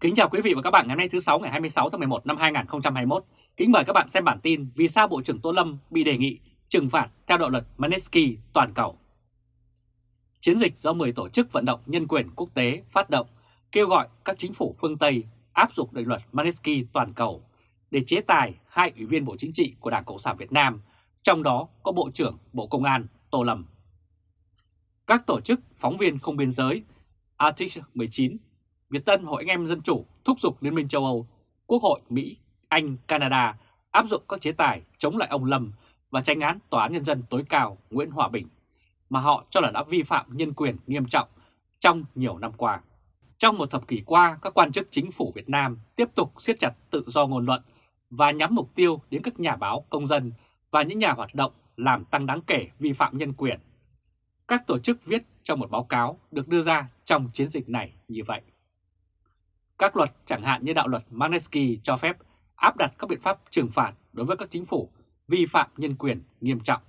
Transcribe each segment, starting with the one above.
Kính chào quý vị và các bạn ngày hôm nay thứ 6 ngày 26 tháng 11 năm 2021. Kính mời các bạn xem bản tin vì sao Bộ trưởng Tô Lâm bị đề nghị trừng phạt theo đạo luật Magnitsky toàn cầu. Chiến dịch do 10 tổ chức vận động nhân quyền quốc tế phát động kêu gọi các chính phủ phương Tây áp dụng định luật Magnitsky toàn cầu để chế tài hai ủy viên Bộ Chính trị của Đảng Cộng sản Việt Nam, trong đó có Bộ trưởng Bộ Công an Tô Lâm. Các tổ chức phóng viên không biên giới Article 19 Việt Tân Hội Anh em Dân Chủ thúc giục Liên minh châu Âu, Quốc hội Mỹ, Anh, Canada áp dụng các chế tài chống lại ông Lâm và tranh án Tòa án Nhân dân tối cao Nguyễn Hòa Bình mà họ cho là đã vi phạm nhân quyền nghiêm trọng trong nhiều năm qua. Trong một thập kỷ qua, các quan chức chính phủ Việt Nam tiếp tục siết chặt tự do ngôn luận và nhắm mục tiêu đến các nhà báo, công dân và những nhà hoạt động làm tăng đáng kể vi phạm nhân quyền. Các tổ chức viết trong một báo cáo được đưa ra trong chiến dịch này như vậy. Các luật chẳng hạn như đạo luật Magnitsky cho phép áp đặt các biện pháp trừng phạt đối với các chính phủ vi phạm nhân quyền nghiêm trọng.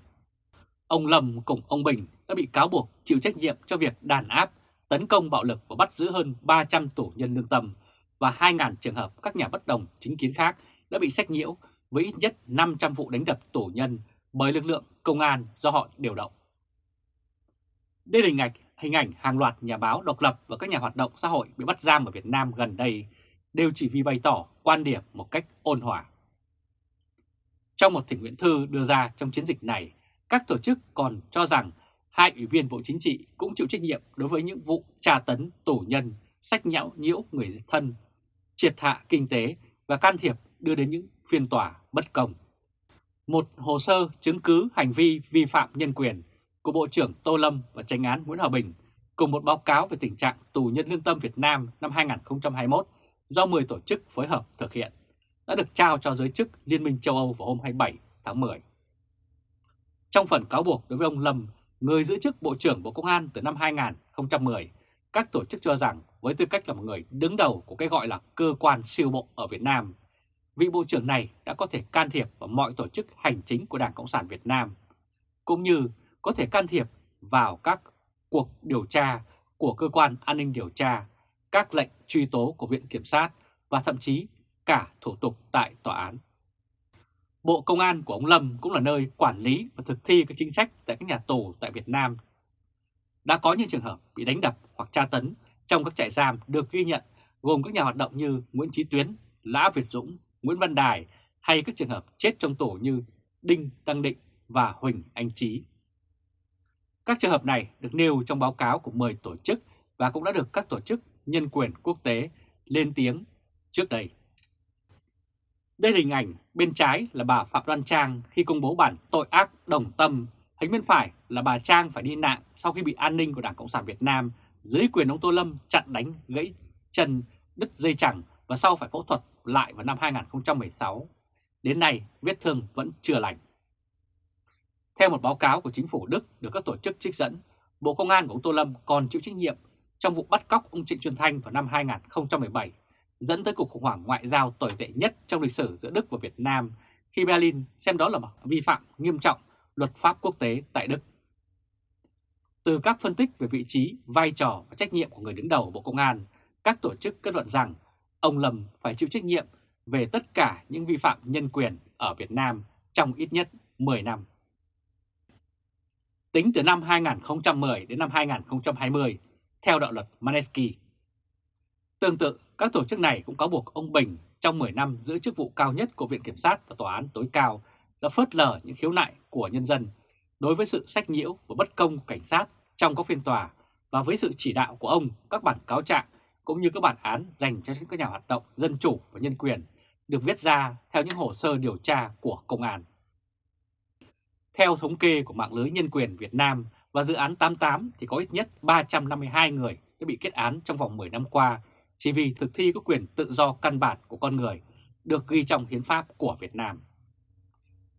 Ông Lâm cùng ông Bình đã bị cáo buộc chịu trách nhiệm cho việc đàn áp, tấn công bạo lực và bắt giữ hơn 300 tù nhân lương tâm và 2.000 trường hợp các nhà bất đồng chính kiến khác đã bị sách nhiễu với ít nhất 500 vụ đánh đập tù nhân bởi lực lượng công an do họ điều động. Đây là hình ảnh hình ảnh hàng loạt nhà báo độc lập và các nhà hoạt động xã hội bị bắt giam ở Việt Nam gần đây đều chỉ vì bày tỏ quan điểm một cách ôn hòa. Trong một thỉnh nguyện thư đưa ra trong chiến dịch này, các tổ chức còn cho rằng hai ủy viên Bộ Chính trị cũng chịu trách nhiệm đối với những vụ tra tấn tù nhân, sách nhão nhiễu người thân, triệt hạ kinh tế và can thiệp đưa đến những phiên tòa bất công. Một hồ sơ chứng cứ hành vi vi phạm nhân quyền của Bộ trưởng Tô Lâm và tranh án Nguyễn Hòa Bình cùng một báo cáo về tình trạng tù nhân lương tâm Việt Nam năm 2021 do 10 tổ chức phối hợp thực hiện đã được trao cho giới chức Liên minh châu Âu vào hôm 27 tháng 10. Trong phần cáo buộc đối với ông Lâm, người giữ chức Bộ trưởng Bộ Công an từ năm 2010, các tổ chức cho rằng với tư cách là một người đứng đầu của cái gọi là cơ quan siêu bộ ở Việt Nam, vị Bộ trưởng này đã có thể can thiệp vào mọi tổ chức hành chính của Đảng Cộng sản Việt Nam, cũng như có thể can thiệp vào các cuộc điều tra của cơ quan an ninh điều tra, các lệnh truy tố của Viện Kiểm sát và thậm chí cả thủ tục tại tòa án. Bộ Công an của ông Lâm cũng là nơi quản lý và thực thi các chính sách tại các nhà tù tại Việt Nam. Đã có những trường hợp bị đánh đập hoặc tra tấn trong các trại giam được ghi nhận gồm các nhà hoạt động như Nguyễn Chí Tuyến, Lã Việt Dũng, Nguyễn Văn Đài hay các trường hợp chết trong tù như Đinh Đăng Định và Huỳnh Anh Trí. Các trường hợp này được nêu trong báo cáo của 10 tổ chức và cũng đã được các tổ chức nhân quyền quốc tế lên tiếng trước đây. Đây là hình ảnh bên trái là bà Phạm Đoan Trang khi công bố bản tội ác đồng tâm, hình bên phải là bà Trang phải đi nạn sau khi bị an ninh của Đảng Cộng sản Việt Nam dưới quyền ông Tô Lâm chặn đánh gãy chân đứt dây chẳng và sau phải phẫu thuật lại vào năm 2016. Đến nay vết thương vẫn chưa lành. Theo một báo cáo của chính phủ Đức được các tổ chức trích dẫn, Bộ Công an của ông Tô Lâm còn chịu trách nhiệm trong vụ bắt cóc ông Trịnh Xuân Thanh vào năm 2017, dẫn tới cuộc khủng hoảng ngoại giao tồi tệ nhất trong lịch sử giữa Đức và Việt Nam khi Berlin xem đó là một vi phạm nghiêm trọng luật pháp quốc tế tại Đức. Từ các phân tích về vị trí, vai trò và trách nhiệm của người đứng đầu Bộ Công an, các tổ chức kết luận rằng ông Lâm phải chịu trách nhiệm về tất cả những vi phạm nhân quyền ở Việt Nam trong ít nhất 10 năm. Tính từ năm 2010 đến năm 2020, theo đạo luật Manesky. Tương tự, các tổ chức này cũng cáo buộc ông Bình trong 10 năm giữ chức vụ cao nhất của Viện Kiểm sát và Tòa án tối cao đã phớt lờ những khiếu nại của nhân dân đối với sự sách nhiễu và bất công của cảnh sát trong các phiên tòa và với sự chỉ đạo của ông các bản cáo trạng cũng như các bản án dành cho các nhà hoạt động dân chủ và nhân quyền được viết ra theo những hồ sơ điều tra của công an. Theo thống kê của mạng lưới nhân quyền Việt Nam và dự án 88 thì có ít nhất 352 người đã bị kết án trong vòng 10 năm qua chỉ vì thực thi các quyền tự do căn bản của con người được ghi trong hiến pháp của Việt Nam.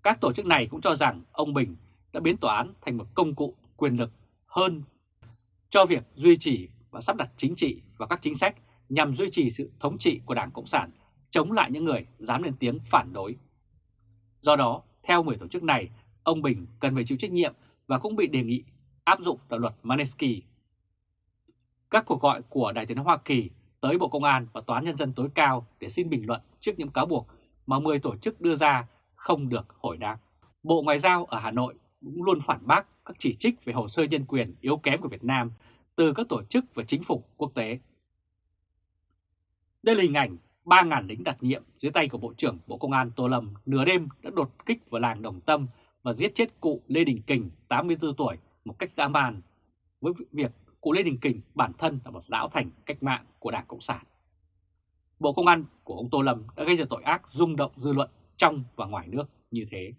Các tổ chức này cũng cho rằng ông Bình đã biến tòa án thành một công cụ quyền lực hơn cho việc duy trì và sắp đặt chính trị và các chính sách nhằm duy trì sự thống trị của Đảng Cộng sản chống lại những người dám lên tiếng phản đối. Do đó, theo 10 tổ chức này, ông Bình cần phải chịu trách nhiệm và cũng bị đề nghị áp dụng đạo luật Manesky. Các cuộc gọi của Đại tướng Hoa Kỳ tới Bộ Công an và Tòa án Nhân dân tối cao để xin bình luận trước những cáo buộc mà 10 tổ chức đưa ra không được hồi đáp. Bộ Ngoại giao ở Hà Nội cũng luôn phản bác các chỉ trích về hồ sơ nhân quyền yếu kém của Việt Nam từ các tổ chức và chính phủ quốc tế. Đây là hình ảnh 3.000 lính đặc nhiệm dưới tay của Bộ trưởng Bộ Công an Tô Lâm nửa đêm đã đột kích vào làng Đồng Tâm và giết chết cụ Lê Đình Kình, 84 tuổi, một cách dã man, với việc cụ Lê Đình Kình bản thân là một lão thành cách mạng của Đảng Cộng sản. Bộ Công an của ông Tô Lâm đã gây ra tội ác rung động dư luận trong và ngoài nước như thế.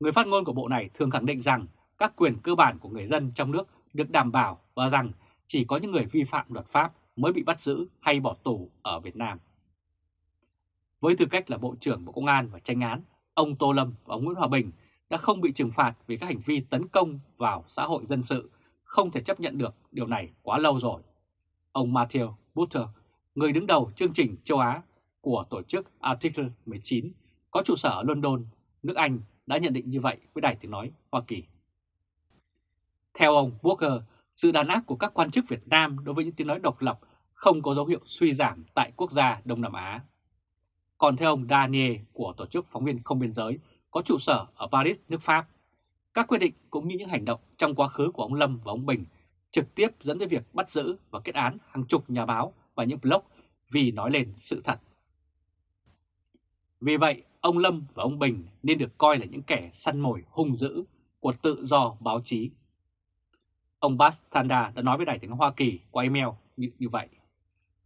Người phát ngôn của bộ này thường khẳng định rằng các quyền cơ bản của người dân trong nước được đảm bảo và rằng chỉ có những người vi phạm luật pháp mới bị bắt giữ hay bỏ tù ở Việt Nam. Với tư cách là Bộ trưởng Bộ Công an và tranh án, ông Tô Lâm và ông Nguyễn Hòa Bình đã không bị trừng phạt vì các hành vi tấn công vào xã hội dân sự, không thể chấp nhận được điều này quá lâu rồi. Ông Matthew Butter, người đứng đầu chương trình châu Á của tổ chức Article 19, có trụ sở ở London, nước Anh đã nhận định như vậy với Đài Tiếng Nói Hoa Kỳ. Theo ông Walker, sự đàn áp của các quan chức Việt Nam đối với những tiếng nói độc lập không có dấu hiệu suy giảm tại quốc gia Đông Nam Á. Còn theo ông Daniel của Tổ chức Phóng viên Không Biên Giới có trụ sở ở Paris, nước Pháp, các quyết định cũng như những hành động trong quá khứ của ông Lâm và ông Bình trực tiếp dẫn đến việc bắt giữ và kết án hàng chục nhà báo và những blog vì nói lên sự thật. Vì vậy, ông Lâm và ông Bình nên được coi là những kẻ săn mồi hung dữ của tự do báo chí. Ông Bastanda đã nói với Đài tiếng Hoa Kỳ qua email như, như vậy.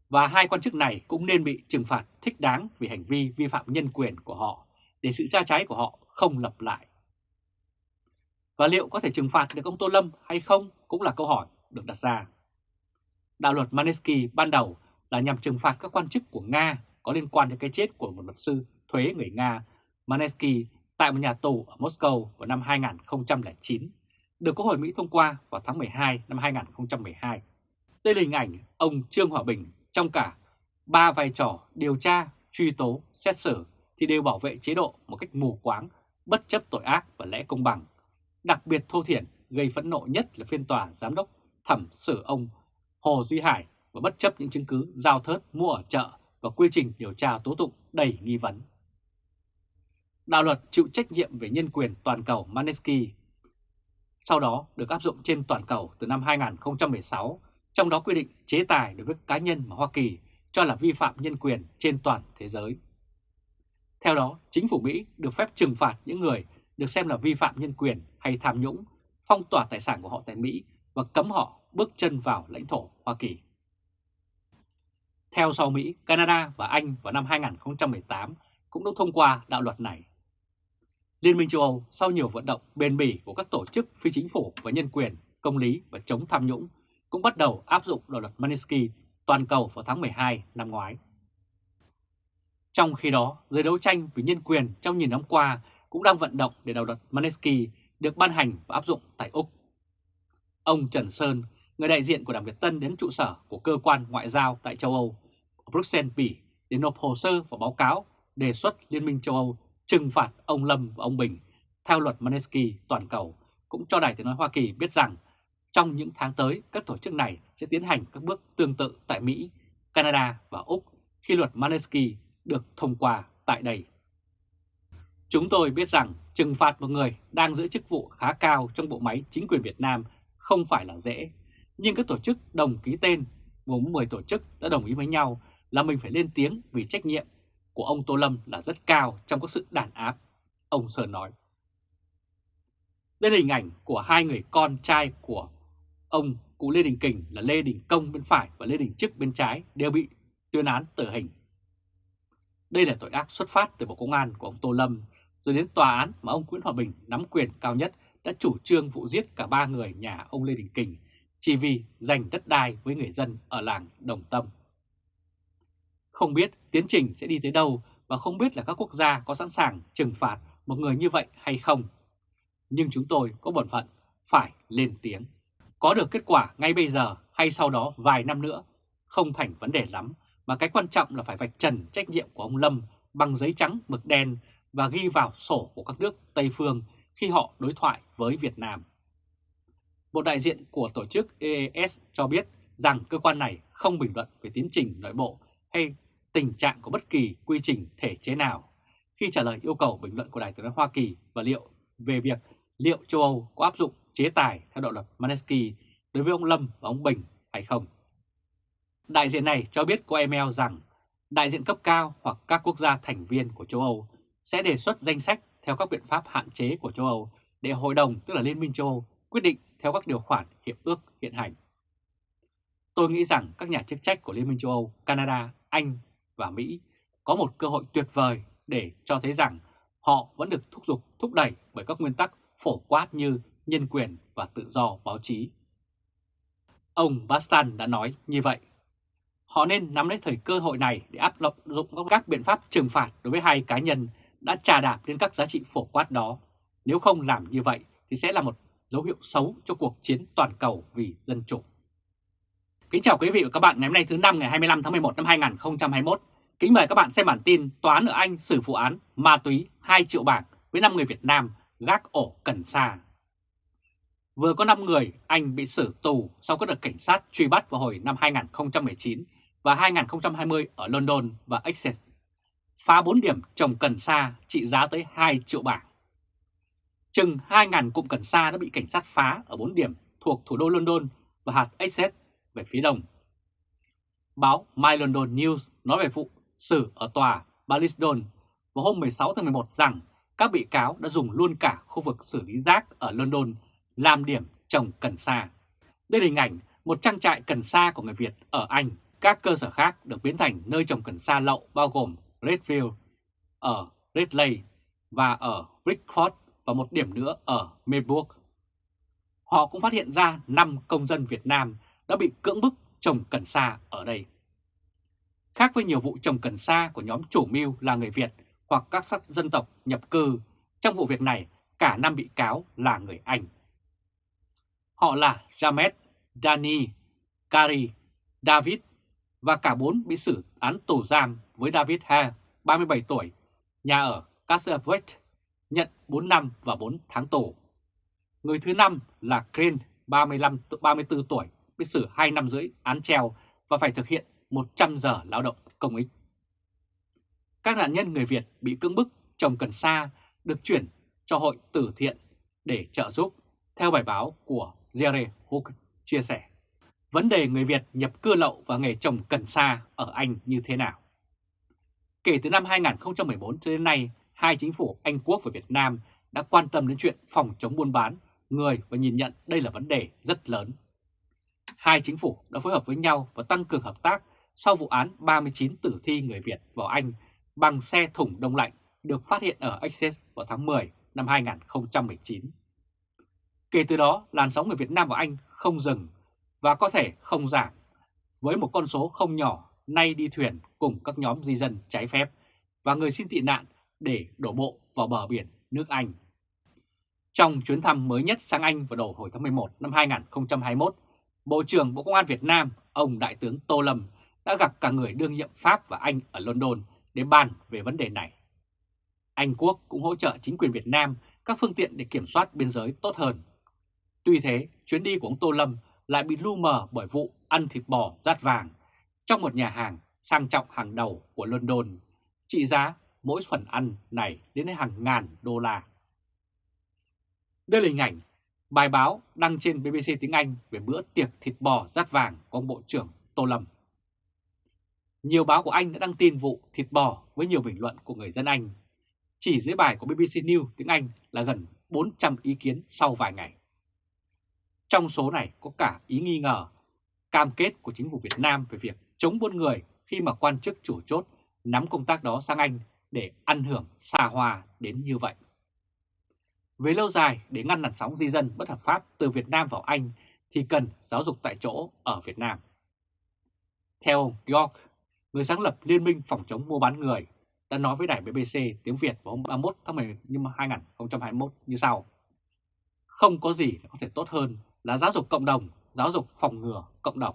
Và hai quan chức này cũng nên bị trừng phạt thích đáng vì hành vi vi phạm nhân quyền của họ để sự ra trái của họ không lặp lại. Và liệu có thể trừng phạt được ông Tô Lâm hay không cũng là câu hỏi được đặt ra. Đạo luật Manesky ban đầu là nhằm trừng phạt các quan chức của Nga có liên quan đến cái chết của một luật sư thuế người Nga Manesky tại một nhà tù ở Moscow vào năm 2009, được Quốc hội Mỹ thông qua vào tháng 12 năm 2012. Đây là hình ảnh ông Trương Hòa Bình trong cả ba vai trò điều tra, truy tố, xét xử thì đều bảo vệ chế độ một cách mù quáng, bất chấp tội ác và lẽ công bằng. Đặc biệt thô thiển gây phẫn nộ nhất là phiên tòa giám đốc thẩm xử ông Hồ Duy Hải và bất chấp những chứng cứ giao thớt mua ở chợ và quy trình điều tra tố tụng đầy nghi vấn. Đạo luật chịu trách nhiệm về nhân quyền toàn cầu Manesky sau đó được áp dụng trên toàn cầu từ năm 2016, trong đó quy định chế tài đối với cá nhân mà Hoa Kỳ cho là vi phạm nhân quyền trên toàn thế giới. Theo đó, chính phủ Mỹ được phép trừng phạt những người được xem là vi phạm nhân quyền hay tham nhũng, phong tỏa tài sản của họ tại Mỹ và cấm họ bước chân vào lãnh thổ Hoa Kỳ. Theo sau Mỹ, Canada và Anh vào năm 2018 cũng đã thông qua đạo luật này. Liên minh châu Âu sau nhiều vận động bền bỉ của các tổ chức phi chính phủ và nhân quyền, công lý và chống tham nhũng cũng bắt đầu áp dụng đạo luật Magnitsky toàn cầu vào tháng 12 năm ngoái. Trong khi đó, giới đấu tranh vì nhân quyền trong nhiều năm qua cũng đang vận động để đạo luật Magnitsky được ban hành và áp dụng tại Úc. Ông Trần Sơn, người đại diện của Đảng Việt Tân đến trụ sở của cơ quan ngoại giao tại châu Âu, Bruxelles, Bỉ để nộp hồ sơ và báo cáo đề xuất Liên minh châu Âu trừng phạt ông Lâm và ông Bình theo luật Magnitsky toàn cầu cũng cho Đài Tiếng Nói Hoa Kỳ biết rằng trong những tháng tới các tổ chức này sẽ tiến hành các bước tương tự tại Mỹ, Canada và Úc khi luật Manesky được thông qua tại đây. Chúng tôi biết rằng trừng phạt một người đang giữ chức vụ khá cao trong bộ máy chính quyền Việt Nam không phải là dễ, nhưng các tổ chức đồng ký tên gồm 10 tổ chức đã đồng ý với nhau là mình phải lên tiếng vì trách nhiệm của ông Tô Lâm là rất cao trong các sự đàn áp, ông Sơn nói. Đây là hình ảnh của hai người con trai của ông cụ Lê Đình Kình là Lê Đình Công bên phải và Lê Đình Trức bên trái đều bị tuyên án tử hình. Đây là tội ác xuất phát từ Bộ Công an của ông Tô Lâm, rồi đến tòa án mà ông Nguyễn Hòa Bình nắm quyền cao nhất đã chủ trương vụ giết cả ba người nhà ông Lê Đình Kình chỉ vì giành đất đai với người dân ở làng Đồng Tâm. Không biết tiến trình sẽ đi tới đâu và không biết là các quốc gia có sẵn sàng trừng phạt một người như vậy hay không. Nhưng chúng tôi có bổn phận phải lên tiếng. Có được kết quả ngay bây giờ hay sau đó vài năm nữa không thành vấn đề lắm, mà cái quan trọng là phải vạch trần trách nhiệm của ông Lâm bằng giấy trắng mực đen và ghi vào sổ của các nước Tây Phương khi họ đối thoại với Việt Nam. Một đại diện của tổ chức EES cho biết rằng cơ quan này không bình luận về tiến trình nội bộ hay tình trạng của bất kỳ quy trình thể chế nào khi trả lời yêu cầu bình luận của Đại tướng Hoa Kỳ và liệu về việc liệu châu Âu có áp dụng chế tài theo đạo luật Manesky đối với ông Lâm và ông Bình hay không. Đại diện này cho biết qua email rằng đại diện cấp cao hoặc các quốc gia thành viên của châu Âu sẽ đề xuất danh sách theo các biện pháp hạn chế của châu Âu để Hội đồng tức là Liên minh châu Âu quyết định theo các điều khoản hiệp ước hiện hành. Tôi nghĩ rằng các nhà chức trách của Liên minh châu Âu, Canada, Anh và Mỹ có một cơ hội tuyệt vời để cho thấy rằng họ vẫn được thúc giục thúc đẩy bởi các nguyên tắc phổ quát như nhân quyền và tự do báo chí. Ông Bastan đã nói như vậy. Họ nên nắm lấy thời cơ hội này để áp dụng các biện pháp trừng phạt đối với hai cá nhân đã trà đạp đến các giá trị phổ quát đó. Nếu không làm như vậy thì sẽ là một dấu hiệu xấu cho cuộc chiến toàn cầu vì dân chủ. Kính chào quý vị và các bạn ngày hôm nay thứ năm ngày 25 tháng 11 năm 2021. Kính mời các bạn xem bản tin Tòa án ở Anh xử vụ án ma túy 2 triệu bảng với 5 người Việt Nam gác ổ cần sa. Vừa có 5 người, Anh bị xử tù sau các đợt cảnh sát truy bắt vào hồi năm 2019 và 2020 ở London và Essex. Phá 4 điểm trồng cần sa trị giá tới 2 triệu bảng. Chừng 2.000 cụm cần sa đã bị cảnh sát phá ở 4 điểm thuộc thủ đô London và hạt Essex về phía đông. Báo My London News nói về vụ xử ở tòa Ballisdon vào hôm 16 tháng 11 rằng các bị cáo đã dùng luôn cả khu vực xử lý rác ở London làm điểm trồng cần sa. Đây là hình ảnh một trang trại cần sa của người Việt ở Anh. Các cơ sở khác được biến thành nơi trồng cần sa lậu bao gồm Redfield ở Redley và ở Brickford và một điểm nữa ở Melbourne. Họ cũng phát hiện ra 5 công dân Việt Nam đã bị cưỡng bức trồng cần sa ở đây. Khác với nhiều vụ trồng cần sa của nhóm chủ mưu là người Việt hoặc các sắc dân tộc nhập cư, trong vụ việc này cả năm bị cáo là người Anh. Họ là Jamet, Dani, Kari, David và cả bốn bị xử án tù giam với David Ha, 37 tuổi, nhà ở Castleway, nhận 4 năm và 4 tháng tù. Người thứ năm là Green, 35, 34 tuổi, bị xử 2 năm rưỡi án treo và phải thực hiện 100 giờ lao động công ích. Các nạn nhân người Việt bị cưỡng bức trồng cần sa được chuyển cho hội tử thiện để trợ giúp, theo bài báo của Jerry Hook chia sẻ. Vấn đề người Việt nhập cư lậu và nghề trồng cần sa ở Anh như thế nào? Kể từ năm 2014 cho đến nay, hai chính phủ Anh Quốc và Việt Nam đã quan tâm đến chuyện phòng chống buôn bán người và nhìn nhận đây là vấn đề rất lớn. Hai chính phủ đã phối hợp với nhau và tăng cường hợp tác sau vụ án 39 tử thi người Việt vào Anh bằng xe thủng đông lạnh được phát hiện ở Essex vào tháng 10 năm 2019. Kể từ đó, làn sóng người Việt Nam ở Anh không dừng và có thể không giảm, với một con số không nhỏ nay đi thuyền cùng các nhóm di dân trái phép và người xin tị nạn để đổ bộ vào bờ biển nước Anh. Trong chuyến thăm mới nhất sang Anh vào đầu hồi tháng 11 năm 2021, Bộ trưởng Bộ Công an Việt Nam, ông Đại tướng Tô Lâm đã gặp cả người đương nhiệm Pháp và Anh ở London để bàn về vấn đề này. Anh Quốc cũng hỗ trợ chính quyền Việt Nam các phương tiện để kiểm soát biên giới tốt hơn. Tuy thế, chuyến đi của ông Tô Lâm lại bị lu mờ bởi vụ ăn thịt bò rát vàng trong một nhà hàng sang trọng hàng đầu của London, trị giá mỗi phần ăn này đến hàng ngàn đô la. Đây là hình ảnh bài báo đăng trên BBC tiếng Anh về bữa tiệc thịt bò rát vàng của ông Bộ trưởng Tô Lâm. Nhiều báo của Anh đã đăng tin vụ thịt bò với nhiều bình luận của người dân Anh. Chỉ dưới bài của BBC News tiếng Anh là gần 400 ý kiến sau vài ngày. Trong số này có cả ý nghi ngờ, cam kết của chính phủ Việt Nam về việc chống buôn người khi mà quan chức chủ chốt nắm công tác đó sang Anh để ăn hưởng xa hoa đến như vậy. Về lâu dài, để ngăn làn sóng di dân bất hợp pháp từ Việt Nam vào Anh thì cần giáo dục tại chỗ ở Việt Nam. Theo ông York, người sáng lập Liên minh phòng chống mua bán người, đã nói với đài BBC tiếng Việt vào hôm 31 tháng 10 năm 2021 như sau. Không có gì có thể tốt hơn là giáo dục cộng đồng, giáo dục phòng ngừa cộng đồng.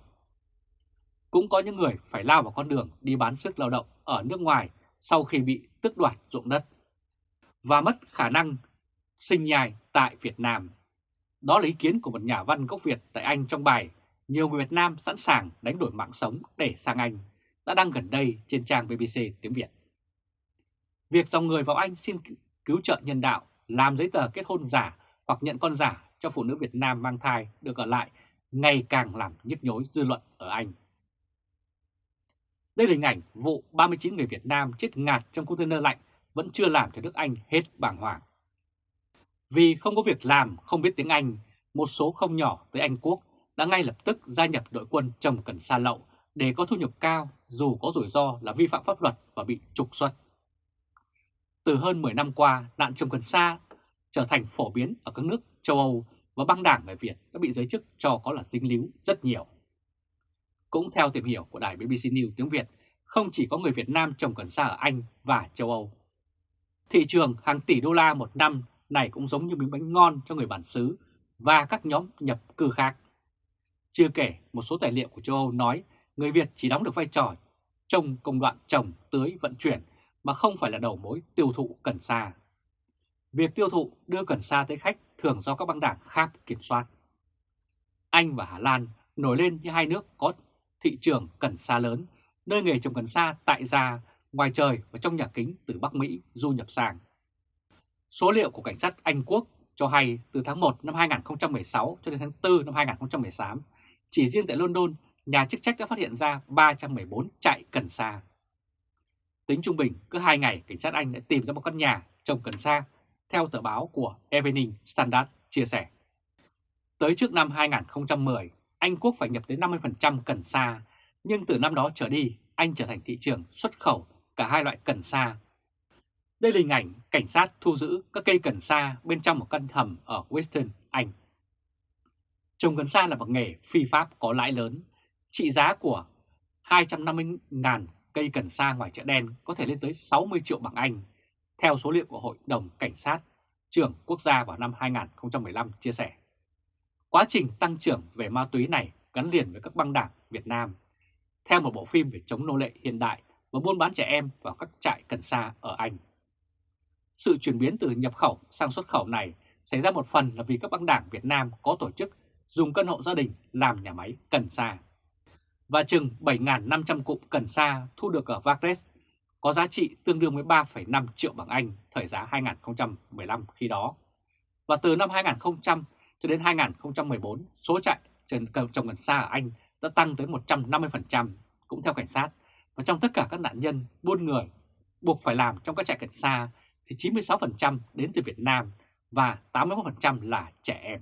Cũng có những người phải lao vào con đường đi bán sức lao động ở nước ngoài sau khi bị tước đoạt ruộng đất và mất khả năng sinh nhai tại Việt Nam. Đó là ý kiến của một nhà văn gốc Việt tại Anh trong bài nhiều người Việt Nam sẵn sàng đánh đổi mạng sống để sang Anh, đã đăng gần đây trên trang BBC tiếng Việt. Việc dòng người vào Anh xin cứu trợ nhân đạo, làm giấy tờ kết hôn giả hoặc nhận con giả cho phụ nữ Việt Nam mang thai được ở lại ngày càng làm nhức nhối dư luận ở Anh. Đây là hình ảnh vụ 39 người Việt Nam chết ngạt trong container lạnh vẫn chưa làm cho nước Anh hết bàng hoàng. Vì không có việc làm, không biết tiếng Anh, một số không nhỏ tới Anh Quốc đã ngay lập tức gia nhập đội quân trồng cần sa lậu để có thu nhập cao dù có rủi ro là vi phạm pháp luật và bị trục xuất. Từ hơn 10 năm qua, nạn trồng cần sa trở thành phổ biến ở các nước châu Âu và băng đảng người Việt đã bị giới chức cho có là dính líu rất nhiều. Cũng theo tìm hiểu của đài BBC News tiếng Việt, không chỉ có người Việt Nam trồng cần sa ở Anh và châu Âu. Thị trường hàng tỷ đô la một năm này cũng giống như miếng bánh ngon cho người bản xứ và các nhóm nhập cư khác. Chưa kể một số tài liệu của châu Âu nói người Việt chỉ đóng được vai trò trong công đoạn trồng, tưới, vận chuyển mà không phải là đầu mối tiêu thụ cần sa. Việc tiêu thụ đưa cần sa tới khách thường do các băng đảng khác kiểm soát. Anh và Hà Lan nổi lên như hai nước có thị trường cần sa lớn, nơi nghề trồng cần sa tại gia, ngoài trời và trong nhà kính từ Bắc Mỹ du nhập sang. Số liệu của cảnh sát Anh Quốc cho hay từ tháng 1 năm 2016 cho đến tháng 4 năm 2018, chỉ riêng tại London, nhà chức trách đã phát hiện ra 314 trại cần sa. Tính trung bình, cứ 2 ngày, cảnh sát Anh đã tìm ra một căn nhà trồng cần sa, theo tờ báo của Evening Standard chia sẻ. Tới trước năm 2010, Anh Quốc phải nhập tới 50% cần sa, nhưng từ năm đó trở đi, Anh trở thành thị trường xuất khẩu cả hai loại cần sa. Đây là hình ảnh cảnh sát thu giữ các cây cần sa bên trong một căn hầm ở Western, Anh. Trồng cần sa là một nghề phi pháp có lãi lớn, trị giá của 250.000 cây cần sa ngoài chợ đen có thể lên tới 60 triệu bảng Anh, theo số liệu của Hội đồng Cảnh sát trưởng quốc gia vào năm 2015 chia sẻ. Quá trình tăng trưởng về ma túy này gắn liền với các băng đảng Việt Nam, theo một bộ phim về chống nô lệ hiện đại và buôn bán trẻ em vào các trại cần sa ở Anh. Sự chuyển biến từ nhập khẩu sang xuất khẩu này xảy ra một phần là vì các băng đảng Việt Nam có tổ chức dùng căn hộ gia đình làm nhà máy cần sa. Và chừng 7.500 cụm cần sa thu được ở Vagres có giá trị tương đương với 3,5 triệu bảng Anh thời giá 2015 khi đó. Và từ năm 2000 cho đến 2014, số trại trồng cần sa ở Anh đã tăng tới 150%, cũng theo cảnh sát. Và trong tất cả các nạn nhân buôn người buộc phải làm trong các trại cần sa thì 96% đến từ Việt Nam và 81% là trẻ em.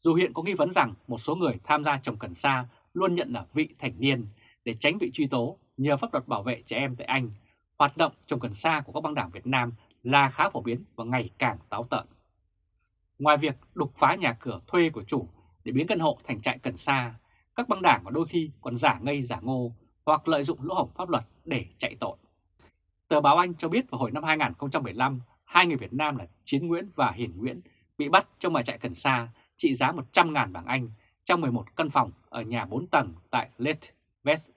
Dù hiện có nghi vấn rằng một số người tham gia trồng cần sa luôn nhận là vị thành niên để tránh bị truy tố nhờ pháp luật bảo vệ trẻ em tại Anh, hoạt động trồng cần sa của các băng đảng Việt Nam là khá phổ biến và ngày càng táo tợn. Ngoài việc đục phá nhà cửa thuê của chủ để biến căn hộ thành trại cần sa, các băng đảng và đôi khi còn giả ngây giả ngô hoặc lợi dụng lỗ hổng pháp luật để chạy tội. Tờ báo Anh cho biết vào hồi năm 2015, hai người Việt Nam là Chiến Nguyễn và Hiển Nguyễn bị bắt trong một trại cần sa trị giá 100.000 bảng Anh trong 11 căn phòng ở nhà 4 tầng tại Leith, West.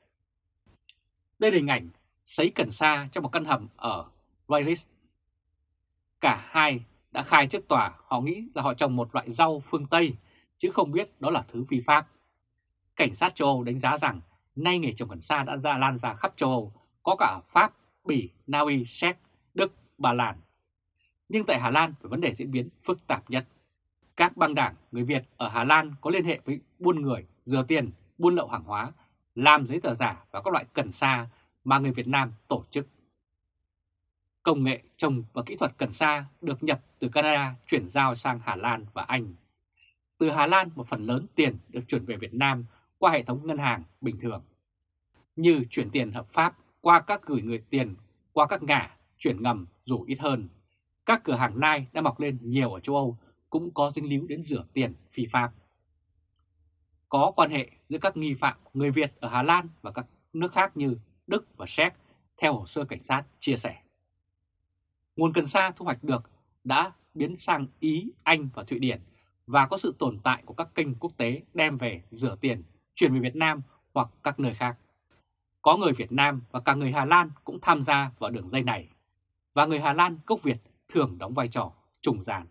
Đây là hình ảnh sấy cần sa trong một căn hầm ở Wales. Cả hai đã khai trước tòa họ nghĩ là họ trồng một loại rau phương Tây chứ không biết đó là thứ vi pháp. Cảnh sát châu Âu đánh giá rằng nay nghề trồng cần sa đã ra lan ra khắp châu Âu, có cả Pháp, Bỉ, Na Uy, Séc, Đức, Bà Lan. Nhưng tại Hà Lan vấn đề diễn biến phức tạp nhất. Các băng đảng người Việt ở Hà Lan có liên hệ với buôn người, rửa tiền, buôn lậu hàng hóa, làm giấy tờ giả và các loại cần sa mà người Việt Nam tổ chức. Công nghệ trồng và kỹ thuật cần sa được nhập từ Canada chuyển giao sang Hà Lan và Anh. Từ Hà Lan, một phần lớn tiền được chuyển về Việt Nam qua hệ thống ngân hàng bình thường. Như chuyển tiền hợp pháp qua các gửi người tiền, qua các ngã, chuyển ngầm dù ít hơn. Các cửa hàng nai đã mọc lên nhiều ở châu Âu, cũng có dính líu đến rửa tiền phi pháp. Có quan hệ giữa các nghi phạm người Việt ở Hà Lan và các nước khác như Đức và Séc, theo hồ sơ cảnh sát chia sẻ. Nguồn cần sa thu hoạch được đã biến sang Ý, Anh và Thụy Điển và có sự tồn tại của các kênh quốc tế đem về rửa tiền, chuyển về Việt Nam hoặc các nơi khác. Có người Việt Nam và cả người Hà Lan cũng tham gia vào đường dây này, và người Hà Lan gốc Việt thường đóng vai trò trùng gian.